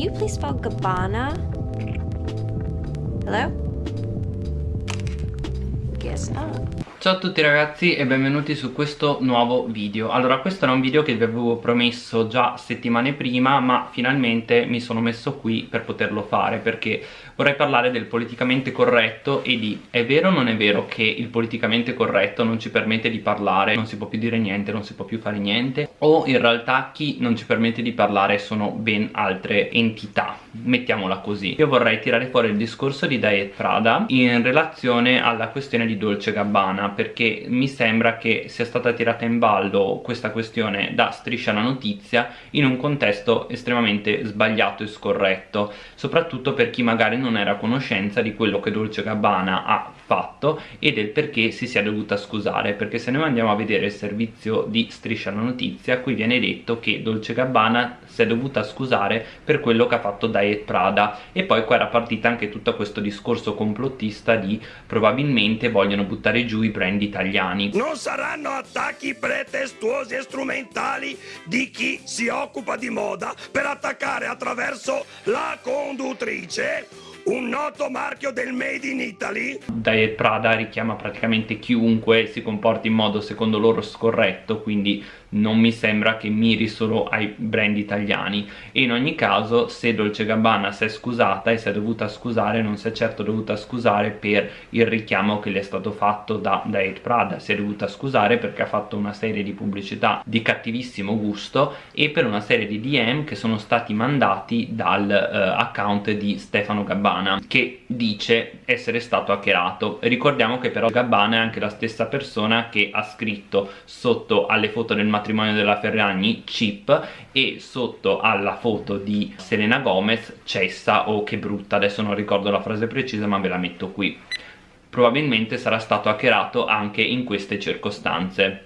you please spell Gabbana? Hello? Guess not. Ciao a tutti ragazzi e benvenuti su questo nuovo video Allora questo era un video che vi avevo promesso già settimane prima ma finalmente mi sono messo qui per poterlo fare perché vorrei parlare del politicamente corretto e di è vero o non è vero che il politicamente corretto non ci permette di parlare non si può più dire niente, non si può più fare niente o in realtà chi non ci permette di parlare sono ben altre entità mettiamola così. Io vorrei tirare fuori il discorso di Diet Prada in relazione alla questione di Dolce Gabbana perché mi sembra che sia stata tirata in ballo questa questione da striscia la notizia in un contesto estremamente sbagliato e scorretto soprattutto per chi magari non era a conoscenza di quello che Dolce Gabbana ha fatto e del perché si sia dovuta scusare perché se noi andiamo a vedere il servizio di striscia la notizia qui viene detto che Dolce Gabbana si è dovuta scusare per quello che ha fatto Diet Prada. E poi qua era partita anche tutto questo discorso complottista di probabilmente vogliono buttare giù i brand italiani. Non saranno attacchi pretestuosi e strumentali di chi si occupa di moda per attaccare attraverso la conduttrice un noto marchio del made in Italy. Diet Prada richiama praticamente chiunque si comporti in modo secondo loro scorretto quindi non mi sembra che miri solo ai brand italiani. E in ogni caso se Dolce Gabbana si è scusata e si è dovuta scusare non si è certo dovuta scusare per il richiamo che le è stato fatto da Diet Prada. Si è dovuta scusare perché ha fatto una serie di pubblicità di cattivissimo gusto e per una serie di DM che sono stati mandati dal uh, account di Stefano Gabbana che dice essere stato hackerato. Ricordiamo che però Gabbana è anche la stessa persona che ha scritto sotto alle foto del matrimonio matrimonio della Ferragni chip e sotto alla foto di Selena Gomez cessa o che brutta adesso non ricordo la frase precisa ma ve la metto qui. Probabilmente sarà stato hackerato anche in queste circostanze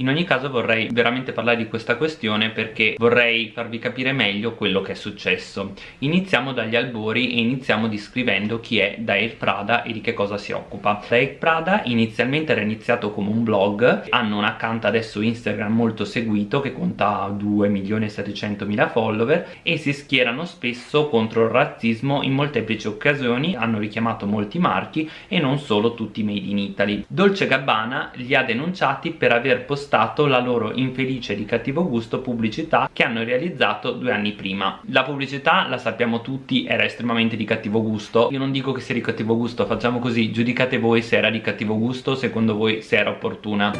In ogni caso vorrei veramente parlare di questa questione perché vorrei farvi capire meglio quello che è successo. Iniziamo dagli albori e iniziamo descrivendo chi è Dair Prada e di che cosa si occupa. Dair Prada inizialmente era iniziato come un blog, hanno un account adesso Instagram molto seguito che conta 2 milioni e 700 mila follower e si schierano spesso contro il razzismo in molteplici occasioni, hanno richiamato molti marchi e non solo tutti made in Italy. Dolce Gabbana li ha denunciati per aver postato spostato la loro infelice di cattivo gusto pubblicità che hanno realizzato due anni prima. La pubblicità la sappiamo tutti era estremamente di cattivo gusto. Io non dico che sia di cattivo gusto facciamo così giudicate voi se era di cattivo gusto secondo voi se era opportuna.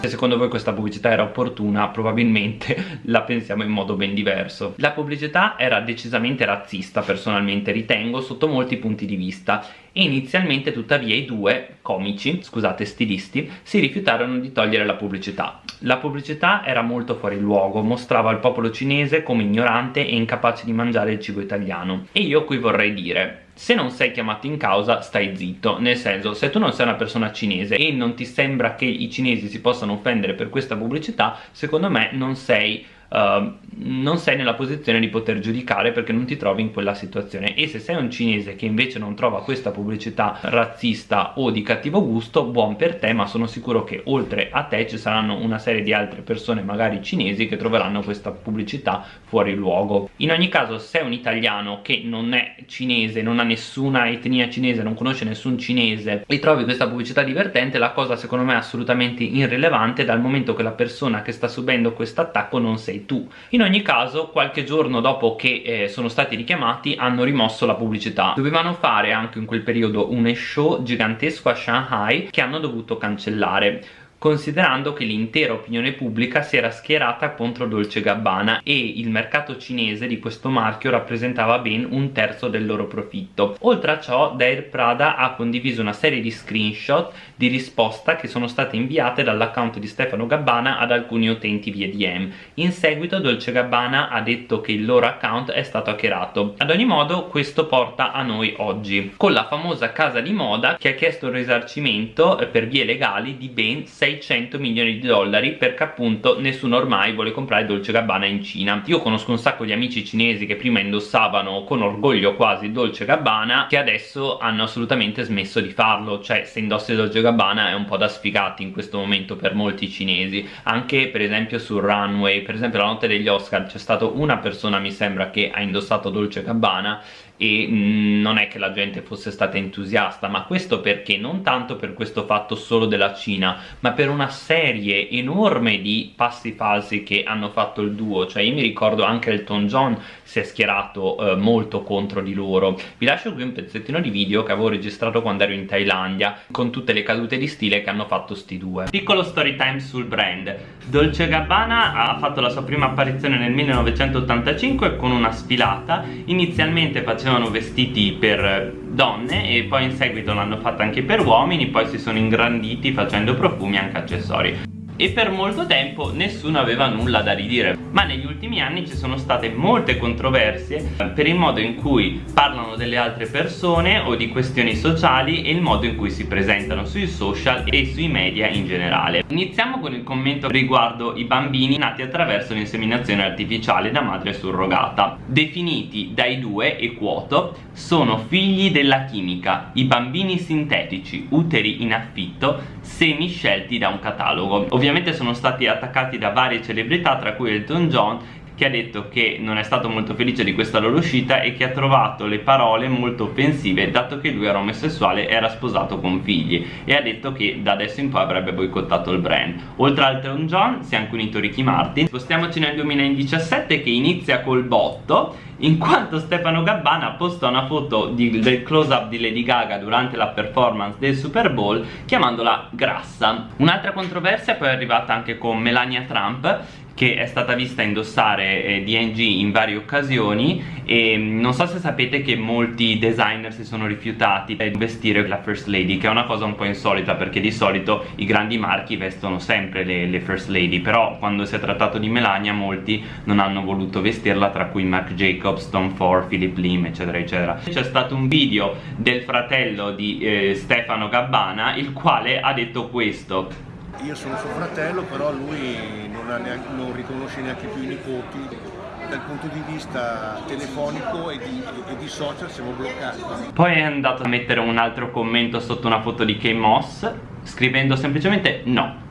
Se secondo voi questa pubblicità era opportuna probabilmente la pensiamo in modo ben diverso. La pubblicità era decisamente razzista personalmente ritengo sotto molti punti di vista. E inizialmente tuttavia i due comici, scusate stilisti, si rifiutarono di togliere la pubblicità. La pubblicità era molto fuori luogo, mostrava il popolo cinese come ignorante e incapace di mangiare il cibo italiano. E io qui vorrei dire, se non sei chiamato in causa stai zitto nel senso se tu non sei una persona cinese e non ti sembra che i cinesi si possano offendere per questa pubblicità secondo me non sei uh, non sei nella posizione di poter giudicare perché non ti trovi in quella situazione. E se sei un cinese che invece non trova questa pubblicità razzista o di cattivo gusto buon per te ma sono sicuro che oltre a te ci saranno una serie di altre persone magari cinesi che troveranno questa pubblicità fuori luogo. In ogni caso se sei un italiano che non è cinese non ha nessuna etnia cinese non conosce nessun cinese e trovi questa pubblicità divertente la cosa secondo me è assolutamente irrilevante dal momento che la persona che sta subendo questo attacco non sei sei tu. In ogni caso qualche giorno dopo che eh, sono stati richiamati hanno rimosso la pubblicità. Dovevano fare anche in quel periodo un show gigantesco a Shanghai che hanno dovuto cancellare considerando che l'intera opinione pubblica si era schierata contro Dolce Gabbana e il mercato cinese di questo marchio rappresentava ben un terzo del loro profitto. Oltre a ciò Dair Prada ha condiviso una serie di screenshot di risposta che sono state inviate dall'account di Stefano Gabbana ad alcuni utenti via DM. In seguito Dolce Gabbana ha detto che il loro account è stato hackerato. Ad ogni modo questo porta a noi oggi, con la famosa casa di moda che ha chiesto un risarcimento per vie legali di ben 6 600 milioni di dollari perché appunto nessuno ormai vuole comprare Dolce Gabbana in Cina. Io conosco un sacco di amici cinesi che prima indossavano con orgoglio quasi Dolce Gabbana che adesso hanno assolutamente smesso di farlo. Cioè se indossi Dolce Gabbana è un po' da sfigati in questo momento per molti cinesi. Anche per esempio sul runway per esempio la notte degli Oscar c'è stata una persona mi sembra che ha indossato Dolce Gabbana e mm, non è che la gente fosse stata entusiasta ma questo perché? Non tanto per questo fatto solo della Cina ma per una serie enorme di passi falsi che hanno fatto il duo. Cioè io mi ricordo anche Elton John si è schierato eh, molto contro di loro. Vi lascio qui un pezzettino di video che avevo registrato quando ero in Thailandia con tutte le cadute di stile che hanno fatto sti due. Piccolo story time sul brand. Dolce Gabbana ha fatto la sua prima apparizione nel 1985 con una sfilata inizialmente faceva facevano vestiti per donne e poi in seguito l'hanno fatta anche per uomini poi si sono ingranditi facendo profumi e anche accessori e per molto tempo nessuno aveva nulla da ridire. Ma negli ultimi anni ci sono state molte controversie per il modo in cui parlano delle altre persone o di questioni sociali e il modo in cui si presentano sui social e sui media in generale. Iniziamo con il commento riguardo i bambini nati attraverso l'inseminazione artificiale da madre surrogata. Definiti dai due e quoto sono figli della chimica i bambini sintetici uteri in affitto semi scelti da un catalogo ovviamente sono stati attaccati da varie celebrità tra cui Elton John che ha detto che non è stato molto felice di questa loro uscita e che ha trovato le parole molto offensive dato che lui era omosessuale e era sposato con figli e ha detto che da adesso in poi avrebbe boicottato il brand. Oltre a Elton John si è anche unito Ricky Martin. Spostiamoci nel 2017 che inizia col botto in quanto Stefano Gabbana posta una foto di, del close up di Lady Gaga durante la performance del Super Bowl chiamandola grassa. Un'altra controversia poi è arrivata anche con Melania Trump che è stata vista indossare eh, DNG in varie occasioni e mm, non so se sapete che molti designer si sono rifiutati di vestire la First Lady che è una cosa un po' insolita perché di solito i grandi marchi vestono sempre le, le First Lady però quando si è trattato di Melania molti non hanno voluto vestirla tra cui Marc Jacobs, Tom Ford, Philip Lim eccetera eccetera. C'è stato un video del fratello di eh, Stefano Gabbana il quale ha detto questo. Io sono suo fratello, però lui non, neanche, non, riconosce neanche più i nipoti. Dal punto di vista telefonico e di, e di, social siamo bloccati. Poi è andato a mettere un altro commento sotto una foto di Kay Moss, scrivendo semplicemente no.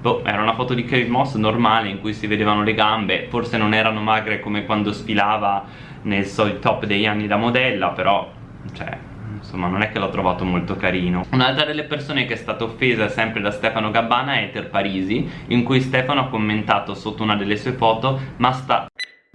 Boh, era una foto di Kate Moss normale in cui si vedevano le gambe, forse non erano magre come quando sfilava nel solito top degli anni da modella, però, cioè, insomma non è che l'ho trovato molto carino. Un'altra delle persone che è stata offesa sempre da Stefano Gabbana è Eter Parisi in cui Stefano ha commentato sotto una delle sue foto ma sta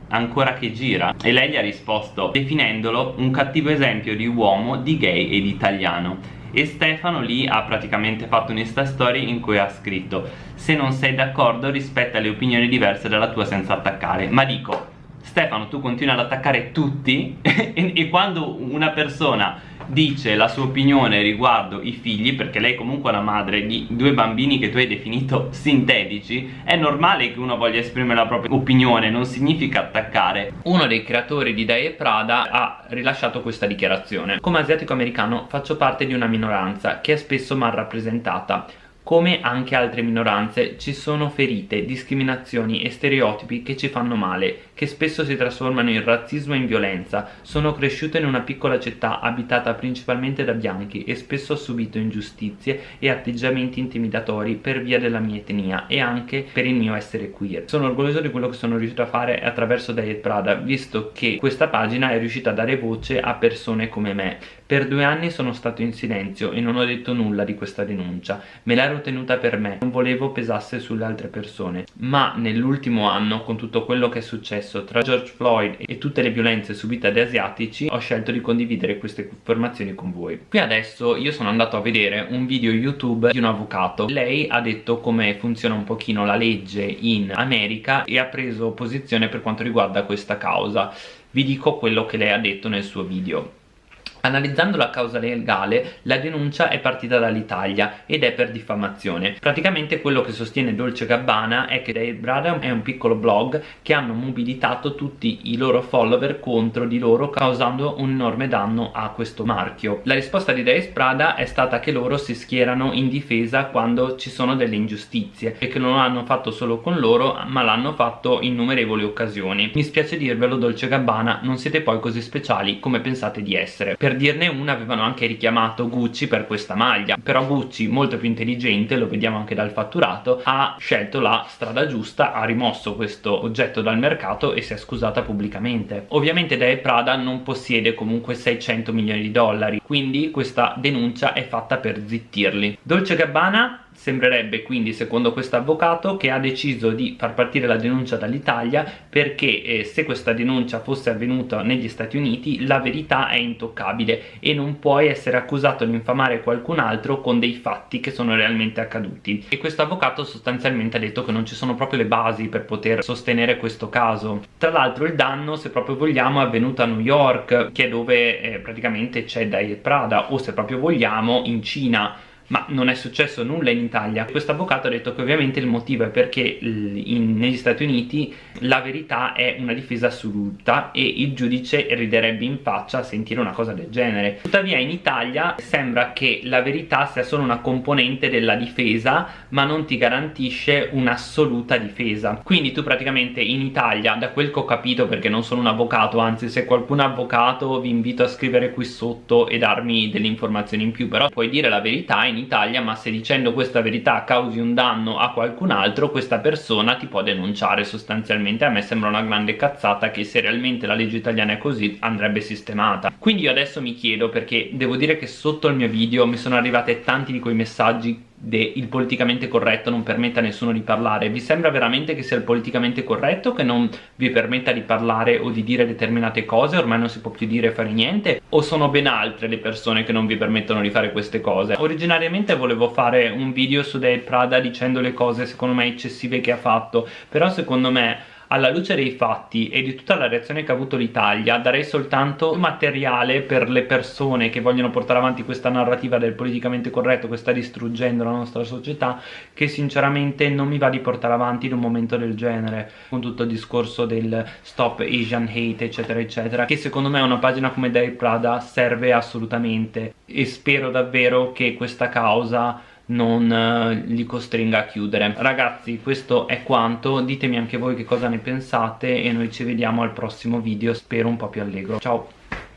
ancora che gira? E lei gli ha risposto definendolo un cattivo esempio di uomo, di gay e di italiano. E Stefano lì ha praticamente fatto un insta story in cui ha scritto se non sei d'accordo rispetta le opinioni diverse dalla tua senza attaccare. Ma dico Stefano tu continui ad attaccare tutti? E, e quando una persona dice la sua opinione riguardo i figli perché lei comunque è la madre di due bambini che tu hai definito sintetici è normale che uno voglia esprimere la propria opinione non significa attaccare. Uno dei creatori di Dai e Prada ha rilasciato questa dichiarazione. Come asiatico americano faccio parte di una minoranza che è spesso mal rappresentata come anche altre minoranze ci sono ferite, discriminazioni e stereotipi che ci fanno male, che spesso si trasformano in razzismo e in violenza. Sono cresciuto in una piccola città abitata principalmente da bianchi e spesso ho subito ingiustizie e atteggiamenti intimidatori per via della mia etnia e anche per il mio essere queer. Sono orgoglioso di quello che sono riuscito a fare attraverso Diet Prada, visto che questa pagina è riuscita a dare voce a persone come me. Per due anni sono stato in silenzio e non ho detto nulla di questa denuncia. Me la ero tenuta per me, non volevo pesasse sulle altre persone. Ma nell'ultimo anno, con tutto quello che è successo tra George Floyd e tutte le violenze subite dagli asiatici, ho scelto di condividere queste informazioni con voi. Qui adesso io sono andato a vedere un video YouTube di un avvocato. Lei ha detto come funziona un pochino la legge in America e ha preso posizione per quanto riguarda questa causa. Vi dico quello che lei ha detto nel suo video Analizzando la causa legale, la denuncia è partita dall'Italia ed è per diffamazione. Praticamente quello che sostiene Dolce Gabbana è che Dave Brother è un piccolo blog che hanno mobilitato tutti i loro follower contro di loro causando un enorme danno a questo marchio. La risposta di Dave Prada è stata che loro si schierano in difesa quando ci sono delle ingiustizie e che non l'hanno fatto solo con loro ma l'hanno fatto in innumerevoli occasioni. Mi spiace dirvelo Dolce Gabbana, non siete poi così speciali come pensate di essere. Per dirne una avevano anche richiamato Gucci per questa maglia, però Gucci molto più intelligente, lo vediamo anche dal fatturato, ha scelto la strada giusta, ha rimosso questo oggetto dal mercato e si è scusata pubblicamente. Ovviamente Dave Prada non possiede comunque 600 milioni di dollari, quindi questa denuncia è fatta per zittirli. Dolce Gabbana Sembrerebbe quindi, secondo questo avvocato, che ha deciso di far partire la denuncia dall'Italia perché eh, se questa denuncia fosse avvenuta negli Stati Uniti la verità è intoccabile e non puoi essere accusato di infamare qualcun altro con dei fatti che sono realmente accaduti. E questo avvocato sostanzialmente ha detto che non ci sono proprio le basi per poter sostenere questo caso. Tra l'altro il danno, se proprio vogliamo, è avvenuto a New York, che è dove eh, praticamente c'è Diet Prada, o se proprio vogliamo in Cina ma non è successo nulla in Italia. Questo avvocato ha detto che ovviamente il motivo è perché in, negli Stati Uniti la verità è una difesa assoluta e il giudice riderebbe in faccia a sentire una cosa del genere. Tuttavia in Italia sembra che la verità sia solo una componente della difesa ma non ti garantisce un'assoluta difesa. Quindi tu praticamente in Italia da quel che ho capito perché non sono un avvocato anzi se qualcun è avvocato vi invito a scrivere qui sotto e darmi delle informazioni in più però puoi dire la verità in Italia ma se dicendo questa verità causi un danno a qualcun altro questa persona ti può denunciare sostanzialmente. A me sembra una grande cazzata che se realmente la legge italiana è così andrebbe sistemata. Quindi io adesso mi chiedo perché devo dire che sotto il mio video mi sono arrivate tanti di quei messaggi il politicamente corretto non permetta a nessuno di parlare. Vi sembra veramente che sia il politicamente corretto che non vi permetta di parlare o di dire determinate cose? Ormai non si può più dire e fare niente? O sono ben altre le persone che non vi permettono di fare queste cose? Originariamente volevo fare un video su Dale Prada dicendo le cose secondo me eccessive che ha fatto però secondo me alla luce dei fatti e di tutta la reazione che ha avuto l'Italia darei soltanto materiale per le persone che vogliono portare avanti questa narrativa del politicamente corretto che sta distruggendo la nostra società che sinceramente non mi va di portare avanti in un momento del genere con tutto il discorso del stop Asian hate eccetera eccetera che secondo me una pagina come Dave Prada serve assolutamente. E spero davvero che questa causa non eh, li costringa a chiudere. Ragazzi questo è quanto. Ditemi anche voi che cosa ne pensate e noi ci vediamo al prossimo video. Spero un po' più allegro. Ciao